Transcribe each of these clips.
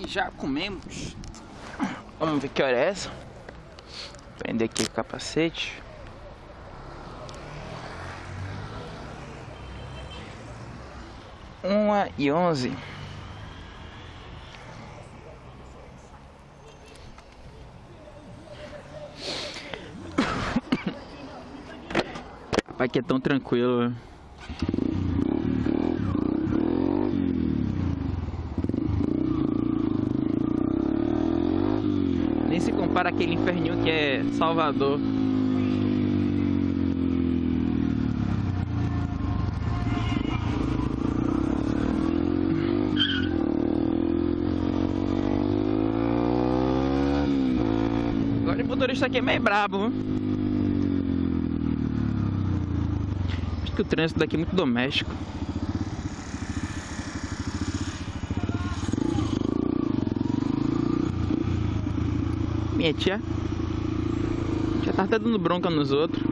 E já comemos. Vamos ver que hora é essa. Prender aqui o capacete. Uma e onze. Pai que é tão tranquilo. Compara aquele inferninho que é Salvador. Agora o motorista aqui é meio brabo. Acho que o trânsito daqui é muito doméstico. Minha tia já tá até dando bronca nos outros.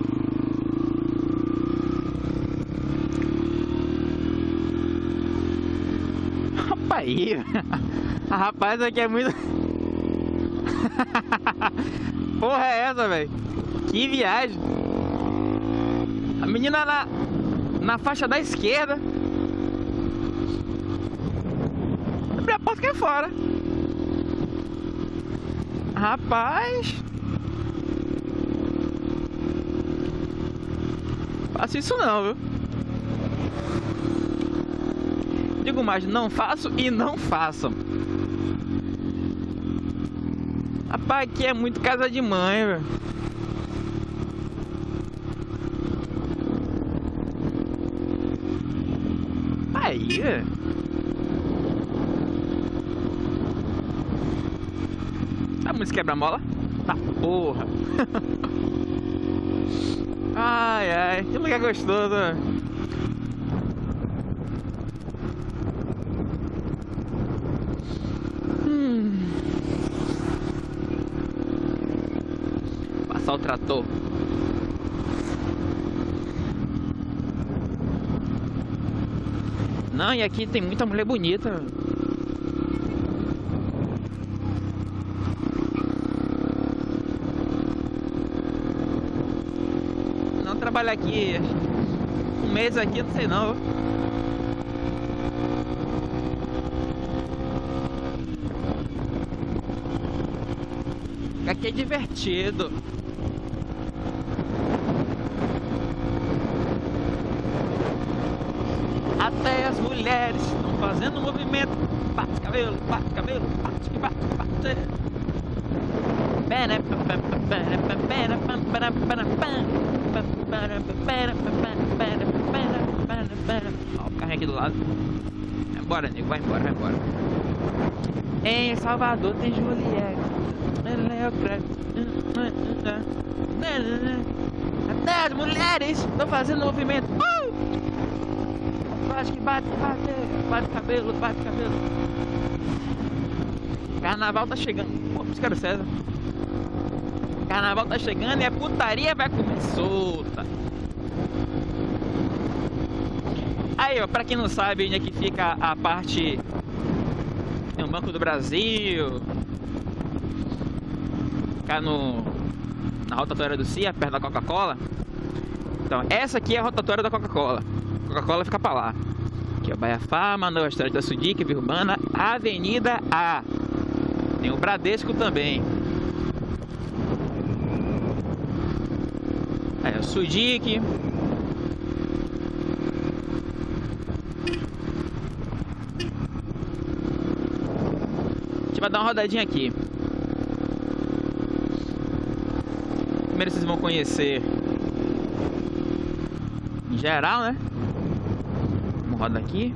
Rapaz, rapaz aqui é muito. Porra é essa, velho? Que viagem! A menina na, na faixa da esquerda. Abre a porta que é fora. Rapaz. Faço isso não, viu? Digo mais, não faço e não façam. Rapaz, aqui é muito casa de mãe, velho. Aí, velho. A música quebra-mola? Tá porra. ai, ai. Que lugar gostoso. Hum. Passar o trator. Não, e aqui tem muita mulher bonita. Não trabalhar aqui um mês aqui, não sei não. Aqui é divertido. Até as mulheres estão fazendo movimento. Bate cabelo, bate cabelo, bate, bate, bate. Ó, o carro aqui do lado. Embora, nego, vai embora, vai embora. Em Salvador tem Juliette. Até as mulheres estão fazendo movimento. Uh! Bate que bate, bate, bate cabelo, bate cabelo. Carnaval tá chegando. Pô, os caras César. Carnaval tá chegando e a putaria vai comer solta. Aí, ó, pra quem não sabe onde é que fica a parte. Tem o Banco do Brasil. Ficar no. Na rotatória do CIA, perto da Coca-Cola. Então, essa aqui é a rotatória da Coca-Cola. Coca-Cola fica pra lá. Aqui é o Baia Farma, Nova Estrada da Urbana, Avenida A. Tem o Bradesco também. Aí é o Sudic. A gente vai dar uma rodadinha aqui. Primeiro vocês vão conhecer em geral, né? Vamos rodar aqui.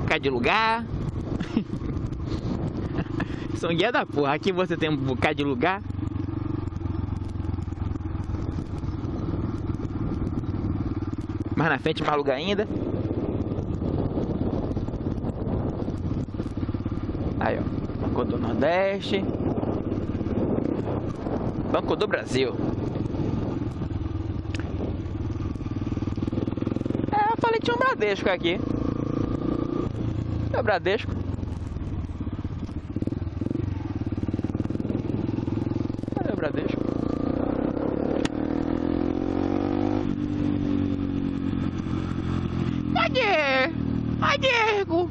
Ficar de lugar. São guia da porra. Aqui você tem um bocado de lugar. Mais na frente, mais lugar ainda. Aí, ó. Banco do Nordeste. Banco do Brasil. É, Bradesco aqui. É o Bradesco. Cadê o Bradesco? Cadê? Cadê?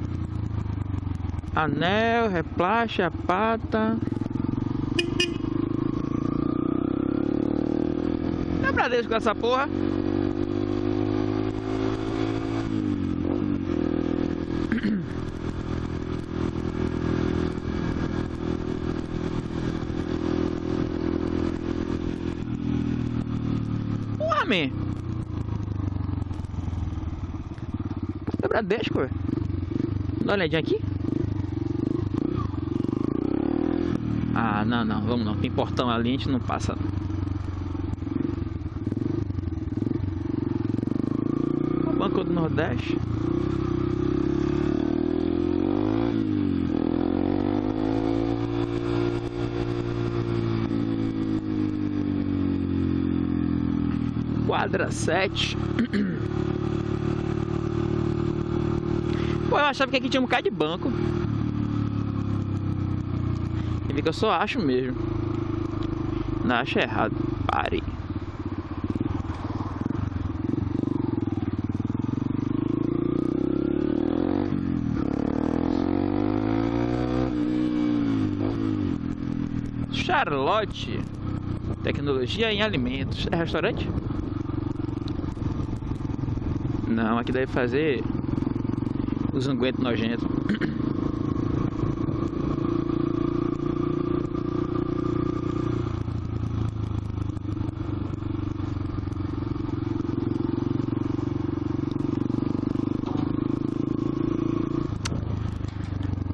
Anel, replache, a pata. É Bradesco com essa porra. Porra, man. É Bradesco. Dá uma olhadinha aqui. Ah, não, não, vamos não. Tem portão ali, a gente não passa. O Banco do Nordeste. Quadra 7. Pô, eu achava que aqui tinha um bocado de banco que eu só acho mesmo. Não acho errado. Pare. Charlotte. Tecnologia em alimentos. É restaurante? Não, aqui deve fazer os ungüentos nojentos.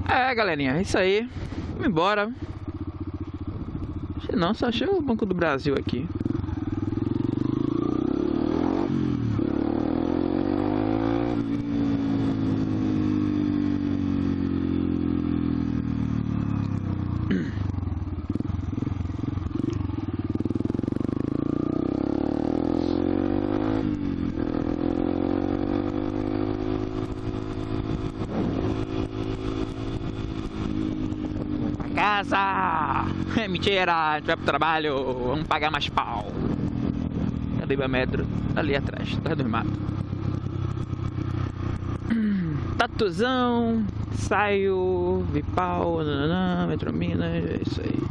É, galerinha, é isso aí. Vamos embora. Só achei o Banco do Brasil aqui. Casa! Mentira, a gente vai pro trabalho, vamos pagar mais pau. Cadê o metro? Ali atrás, atrás do mato. Tatuzão, saio, Vipau, nananã, Metrominas, é isso aí.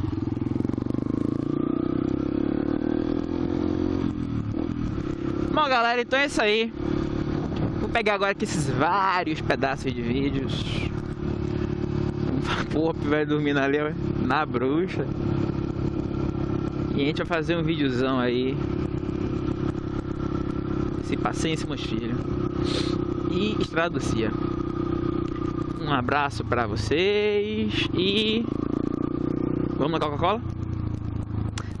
Bom galera, então é isso aí. Vou pegar agora aqui esses vários pedaços de vídeos Porra, vai dormindo ali na bruxa. E a gente vai fazer um videozão aí. Se paciência, meus filhos. E Cia. Um abraço pra vocês e... Vamos na Coca-Cola?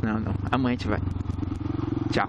Não, não. Amanhã a gente vai. Tchau.